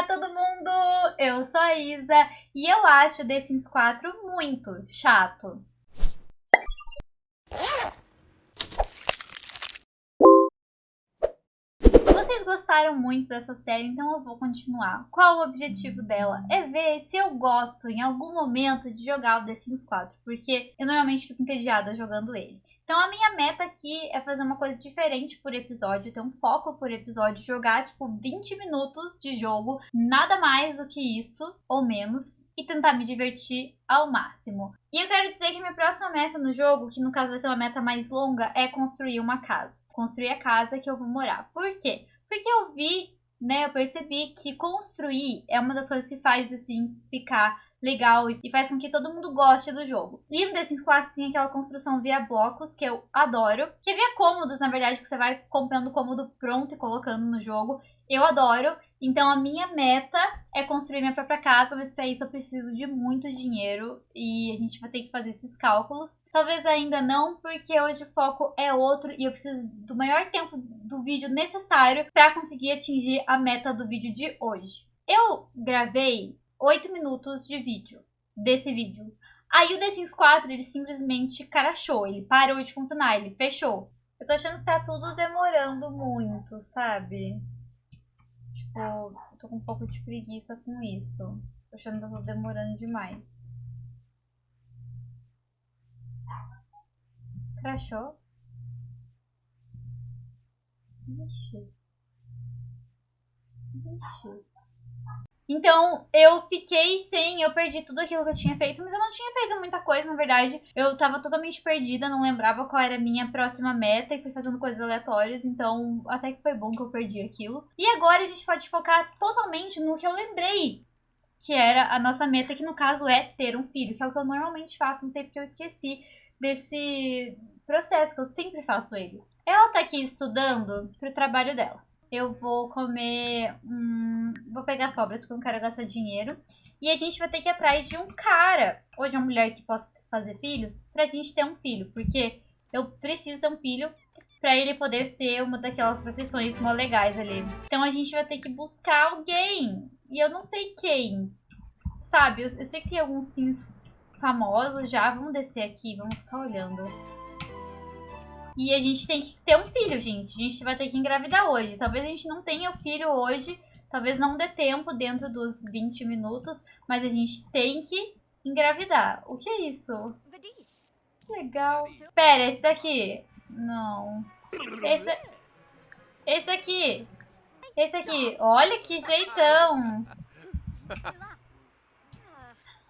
Olá, todo mundo! Eu sou a Isa e eu acho The Sims 4 muito chato. Vocês gostaram muito dessa série, então eu vou continuar. Qual o objetivo dela? É ver se eu gosto em algum momento de jogar o The Sims 4, porque eu normalmente fico entediada jogando ele. Então a minha meta aqui é fazer uma coisa diferente por episódio, ter um foco por episódio, jogar tipo 20 minutos de jogo, nada mais do que isso ou menos, e tentar me divertir ao máximo. E eu quero dizer que minha próxima meta no jogo, que no caso vai ser uma meta mais longa, é construir uma casa. Construir a casa que eu vou morar. Por quê? Porque eu vi, né, eu percebi que construir é uma das coisas que faz The Sims ficar legal e faz com que todo mundo goste do jogo. E no The Sims 4 tem aquela construção via blocos, que eu adoro, que é via cômodos, na verdade, que você vai comprando o cômodo pronto e colocando no jogo. Eu adoro. Então a minha meta é construir minha própria casa, mas para isso eu preciso de muito dinheiro e a gente vai ter que fazer esses cálculos. Talvez ainda não, porque hoje o foco é outro e eu preciso do maior tempo do vídeo necessário para conseguir atingir a meta do vídeo de hoje. Eu gravei 8 minutos de vídeo, desse vídeo. Aí o The Sims 4, ele simplesmente crashou, ele parou de funcionar, ele fechou. Eu tô achando que tá tudo demorando muito, sabe? Tipo, eu tô com um pouco de preguiça com isso. Tô achando que tá tudo demorando demais. Crashou? Vixe. Vixe. Então, eu fiquei sem, eu perdi tudo aquilo que eu tinha feito, mas eu não tinha feito muita coisa, na verdade. Eu tava totalmente perdida, não lembrava qual era a minha próxima meta e fui fazendo coisas aleatórias, então até que foi bom que eu perdi aquilo. E agora a gente pode focar totalmente no que eu lembrei, que era a nossa meta, que no caso é ter um filho, que é o que eu normalmente faço, não sei porque eu esqueci desse processo, que eu sempre faço ele. Ela tá aqui estudando pro trabalho dela eu vou comer. Hum, vou pegar sobras porque eu não quero gastar dinheiro. E a gente vai ter que ir atrás de um cara ou de uma mulher que possa fazer filhos pra gente ter um filho. Porque eu preciso ter um filho pra ele poder ser uma daquelas profissões mó legais ali. Então a gente vai ter que buscar alguém. E eu não sei quem. Sabe, eu, eu sei que tem alguns sims famosos já. Vamos descer aqui, vamos ficar olhando. E a gente tem que ter um filho, gente. A gente vai ter que engravidar hoje. Talvez a gente não tenha o filho hoje. Talvez não dê tempo dentro dos 20 minutos. Mas a gente tem que engravidar. O que é isso? Legal. Pera, esse daqui. Não. Esse, esse daqui. Esse aqui. Olha que jeitão.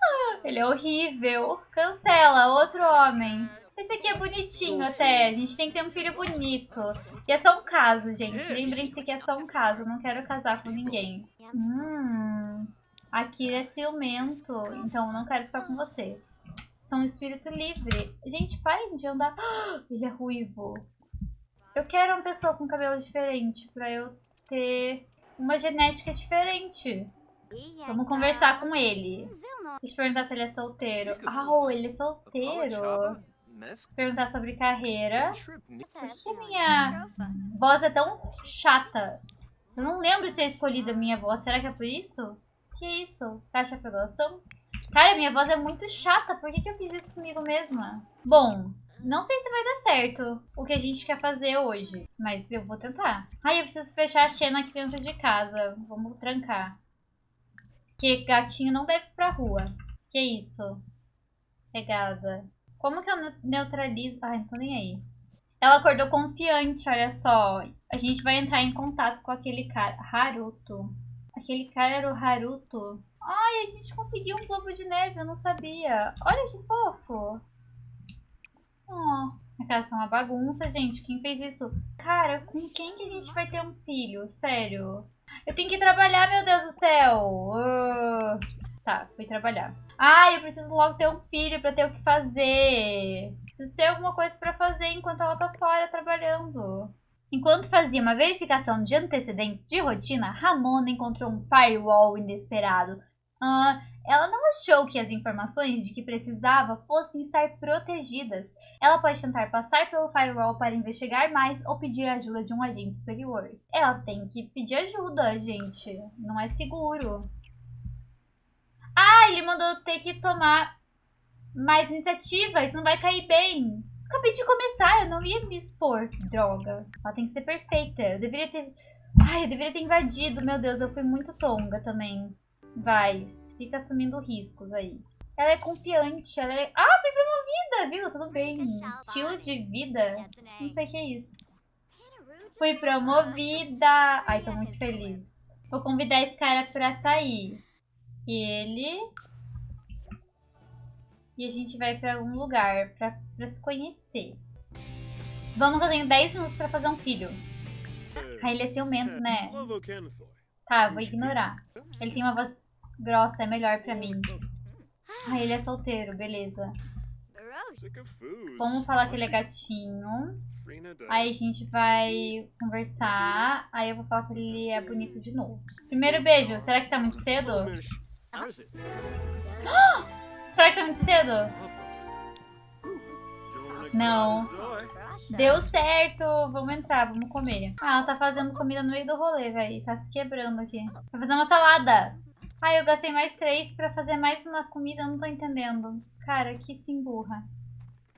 Ah, ele é horrível. Cancela. Outro homem. Esse aqui é bonitinho até. A gente tem que ter um filho bonito. E é só um caso, gente. Lembrem-se que é só um caso. Não quero casar com ninguém. Hum. Akira é ciumento. Então não quero ficar com você. Sou um espírito livre. Gente, parem de andar. Ele é ruivo. Eu quero uma pessoa com cabelo diferente. Pra eu ter uma genética diferente. Vamos conversar com ele. Deixa eu perguntar se ele é solteiro. Ah, oh, ele é solteiro perguntar sobre carreira. Por que a minha voz é tão chata? Eu não lembro de ter escolhido a minha voz. Será que é por isso? Que isso? Caixa aprovação? Cara, minha voz é muito chata. Por que, que eu fiz isso comigo mesma? Bom, não sei se vai dar certo o que a gente quer fazer hoje. Mas eu vou tentar. Ai, eu preciso fechar a Xena aqui dentro de casa. Vamos trancar. Porque gatinho não deve ir pra rua. Que isso? Pegada. Como que eu neutralizo... Ai, não tô nem aí. Ela acordou confiante, olha só. A gente vai entrar em contato com aquele cara. Haruto. Aquele cara era o Haruto. Ai, a gente conseguiu um globo de neve, eu não sabia. Olha que fofo. Oh, a casa tá uma bagunça, gente. Quem fez isso? Cara, com quem que a gente vai ter um filho? Sério. Eu tenho que trabalhar, meu Deus do céu. Uh... Tá, fui trabalhar. Ah, eu preciso logo ter um filho para ter o que fazer. Preciso ter alguma coisa para fazer enquanto ela tá fora trabalhando. Enquanto fazia uma verificação de antecedentes de rotina, Ramona encontrou um firewall inesperado. Ah, Ela não achou que as informações de que precisava fossem estar protegidas. Ela pode tentar passar pelo firewall para investigar mais ou pedir ajuda de um agente superior. Ela tem que pedir ajuda, gente. Não é seguro. Ah, ele mandou ter que tomar mais iniciativa. Isso não vai cair bem. Acabei de começar, eu não ia me expor. Droga. Ela tem que ser perfeita. Eu deveria ter... Ai, eu deveria ter invadido. Meu Deus, eu fui muito tonga também. Vai, fica assumindo riscos aí. Ela é confiante, ela é... Ah, fui promovida, viu? Tudo bem. Estilo de vida? Não sei o que é isso. Fui promovida. Ai, tô muito feliz. Vou convidar esse cara pra sair. Ele... E a gente vai pra algum lugar pra, pra se conhecer. Vamos eu tenho 10 minutos pra fazer um filho. Ah, ele é ciumento, né? Tá, vou ignorar. Ele tem uma voz grossa, é melhor pra mim. Ah, ele é solteiro, beleza. Vamos falar que ele é gatinho. Aí a gente vai conversar. Aí eu vou falar que ele é bonito de novo. Primeiro beijo. Será que tá muito cedo? Será que tá muito cedo? Não. Deu certo! Vamos entrar, vamos comer. Ah, ela tá fazendo comida no meio do rolê, velho. Tá se quebrando aqui. Vai fazer uma salada. Ah, eu gastei mais três pra fazer mais uma comida, não tô entendendo. Cara, que se emburra.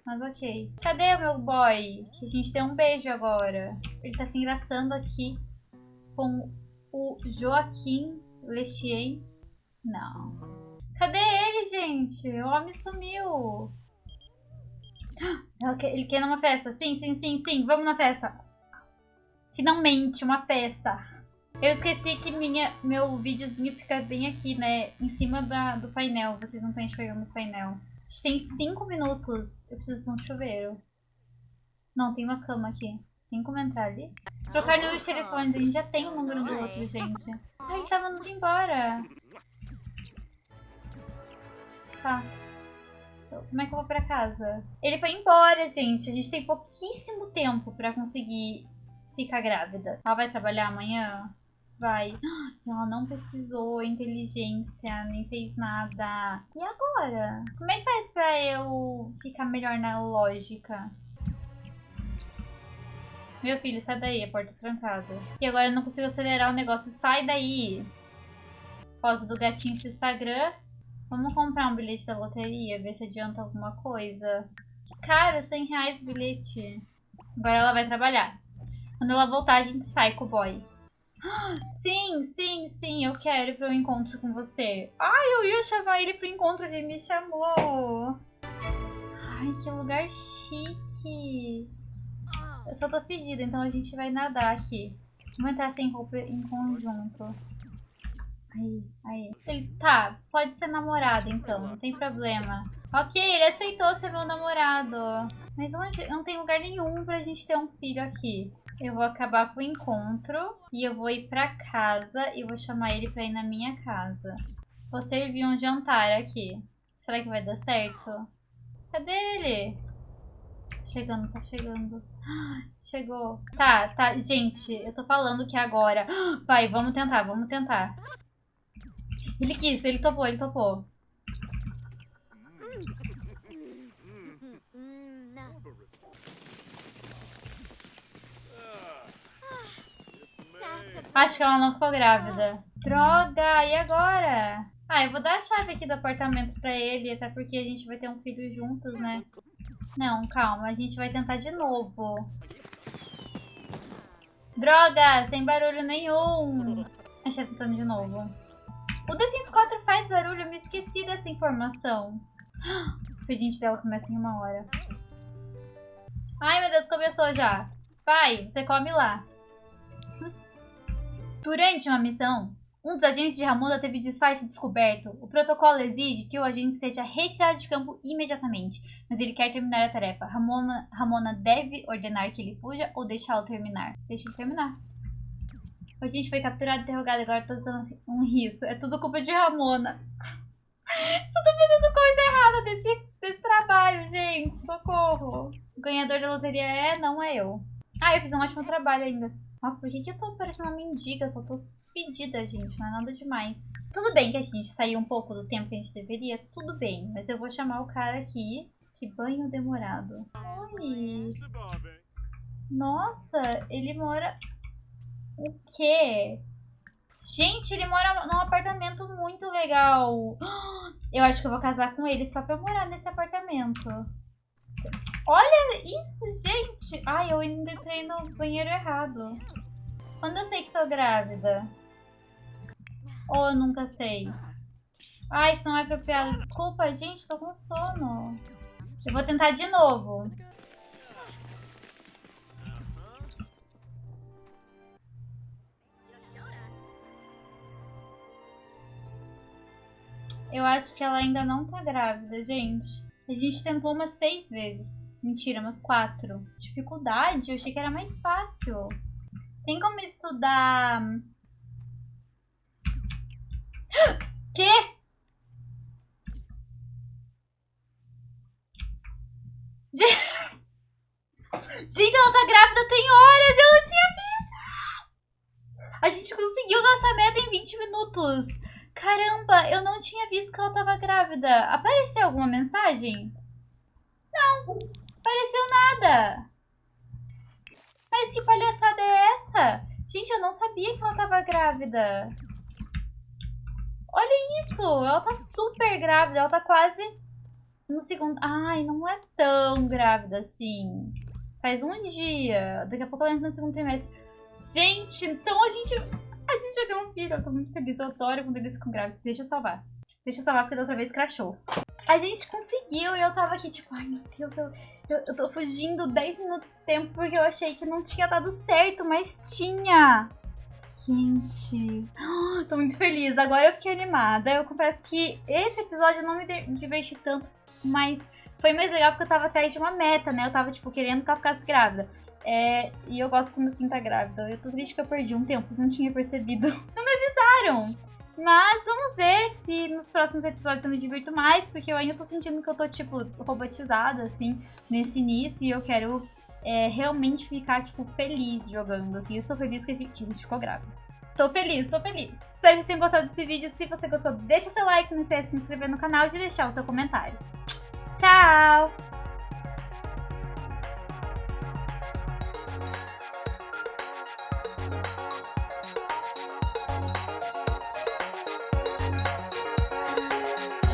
Mas ok. Cadê o meu boy? Que a gente deu um beijo agora. Ele tá se engraçando aqui com o Joaquim Lechien. Não. Cadê ele, gente? O homem sumiu. Ele quer numa festa. Sim, sim, sim, sim. Vamos na festa. Finalmente, uma festa. Eu esqueci que minha, meu videozinho fica bem aqui, né? Em cima da, do painel. Vocês não estão enxergando o painel. A gente tem 5 minutos. Eu preciso de um chuveiro. Não, tem uma cama aqui. Tem como entrar ali? Trocar número de telefones. A gente já tem o número do outro, gente. Ai, ele tava indo embora. Tá. Como é que eu vou pra casa? Ele foi embora, gente. A gente tem pouquíssimo tempo pra conseguir ficar grávida. Ela vai trabalhar amanhã? Vai. Ela não pesquisou inteligência, nem fez nada. E agora? Como é que faz pra eu ficar melhor na lógica? Meu filho, sai daí, a porta trancada. E agora eu não consigo acelerar o negócio. Sai daí! Foto do gatinho pro Instagram. Vamos comprar um bilhete da loteria, ver se adianta alguma coisa. Caro, 100 reais o bilhete. Agora ela vai trabalhar. Quando ela voltar, a gente sai com o boy. Sim, sim, sim, eu quero ir pro encontro com você. Ai, eu ia chamar ele pro encontro, ele me chamou. Ai, que lugar chique. Eu só tô fedida, então a gente vai nadar aqui. Vamos entrar sem roupa em conjunto. Aí, aí. Ele, tá, pode ser namorado então, não tem problema. Ok, ele aceitou ser meu namorado. Mas onde? Não tem lugar nenhum pra gente ter um filho aqui. Eu vou acabar com o encontro e eu vou ir pra casa e vou chamar ele pra ir na minha casa. Vou servir um jantar aqui. Será que vai dar certo? Cadê ele? Chegando, tá chegando. Chegou. Tá, tá. Gente, eu tô falando que agora... Vai, vamos tentar, vamos tentar. Ele quis, ele topou, ele topou. Acho que ela não ficou grávida. Droga, e agora? Ah, eu vou dar a chave aqui do apartamento pra ele, até porque a gente vai ter um filho juntos, né? Não, calma, a gente vai tentar de novo. Droga, sem barulho nenhum. A gente tá tentando de novo. O The Sims 4 faz barulho, eu me esqueci dessa informação. O expediente dela começa em uma hora. Ai, meu Deus, começou já. Vai, você come lá. Durante uma missão, um dos agentes de Ramona teve disfarce descoberto. O protocolo exige que o agente seja retirado de campo imediatamente, mas ele quer terminar a tarefa. Ramona, Ramona deve ordenar que ele fuja ou deixá-lo terminar. Deixa ele terminar. A gente foi capturado e interrogado, agora tô usando um risco. É tudo culpa de Ramona. Só tô fazendo coisa errada desse, desse trabalho, gente. Socorro. O ganhador da loteria é, não é eu. Ah, eu fiz um ótimo trabalho ainda. Nossa, por que, que eu tô parecendo uma mendiga? Eu só tô despedida, gente. Não é nada demais. Tudo bem que a gente saiu um pouco do tempo que a gente deveria. Tudo bem. Mas eu vou chamar o cara aqui. Que banho demorado. Oi. Nossa, ele mora... O quê? Gente, ele mora num apartamento muito legal. Eu acho que eu vou casar com ele só pra morar nesse apartamento. Olha isso, gente. Ai, eu ainda entrei no banheiro errado. Quando eu sei que tô grávida? Ou eu nunca sei? Ai, isso não é apropriado. Desculpa, gente, tô com sono. Eu vou tentar de novo. Eu acho que ela ainda não tá grávida, gente. A gente tentou umas seis vezes. Mentira, umas quatro. Dificuldade? Eu achei que era mais fácil. Tem como estudar... Quê? Gente, ela tá grávida tem horas, eu não tinha visto. A gente conseguiu nossa meta em 20 minutos. Caramba, eu não tinha visto que ela tava grávida. Apareceu alguma mensagem? Não, apareceu nada. Mas que palhaçada é essa? Gente, eu não sabia que ela tava grávida. Olha isso, ela tá super grávida, ela tá quase no segundo... Ai, não é tão grávida assim. Faz um dia, daqui a pouco ela entra no segundo trimestre. Gente, então a gente a gente já deu um filho, eu tô muito feliz. Eu adoro quando eles ficam grávidos. Deixa eu salvar. Deixa eu salvar porque da outra vez crashou. A gente conseguiu e eu tava aqui tipo, ai meu Deus, eu, eu, eu tô fugindo 10 minutos de tempo porque eu achei que não tinha dado certo, mas tinha. Gente, tô muito feliz. Agora eu fiquei animada. Eu confesso que esse episódio não me diverti tanto, mas foi mais legal porque eu tava atrás de uma meta, né? Eu tava, tipo, querendo que ela ficasse grávida. É, e eu gosto quando assim tá grávida. Eu tô triste que eu perdi um tempo, não tinha percebido. Não me avisaram! Mas vamos ver se nos próximos episódios eu me divirto mais, porque eu ainda tô sentindo que eu tô, tipo, robotizada, assim, nesse início, e eu quero é, realmente ficar, tipo, feliz jogando, assim. Eu estou feliz que a gente, que a gente ficou grávida. Tô feliz, tô feliz. Espero que vocês tenham gostado desse vídeo. Se você gostou, deixa seu like, não esqueça de se inscrever no canal e de deixar o seu comentário. Tchau!